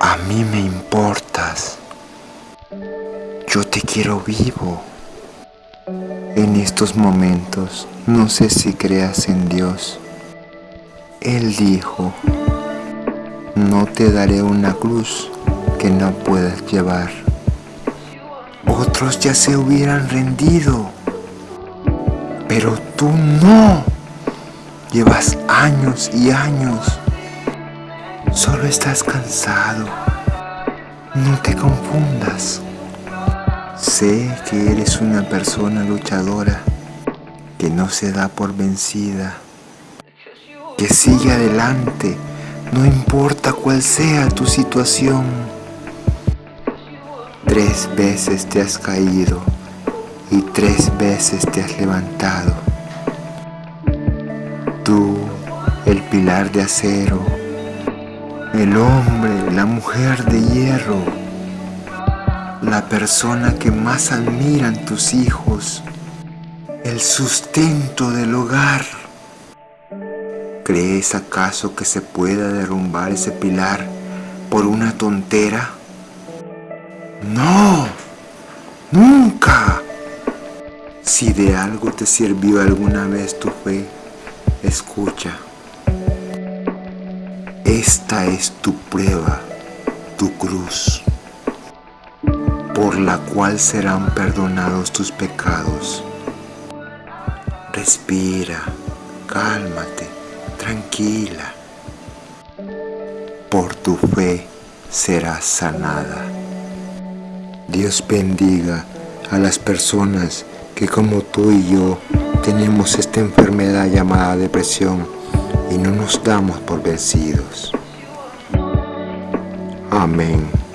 A mí me importas. Yo te quiero vivo. En estos momentos no sé si creas en Dios. Él dijo, no te daré una cruz que no puedas llevar. Otros ya se hubieran rendido, pero tú no. Llevas años y años. Solo estás cansado. No te confundas. Sé que eres una persona luchadora que no se da por vencida, que sigue adelante, no importa cuál sea tu situación. Tres veces te has caído y tres veces te has levantado. Tú, el pilar de acero, el hombre, la mujer de hierro, la persona que más admiran tus hijos, el sustento del hogar. ¿Crees acaso que se pueda derrumbar ese pilar por una tontera? No, nunca. Si de algo te sirvió alguna vez tu fe, escucha. Esta es tu prueba, tu cruz, por la cual serán perdonados tus pecados. Respira, cálmate, tranquila. Por tu fe serás sanada. Dios bendiga a las personas que como tú y yo tenemos esta enfermedad llamada depresión y no nos damos por vencidos. Amén.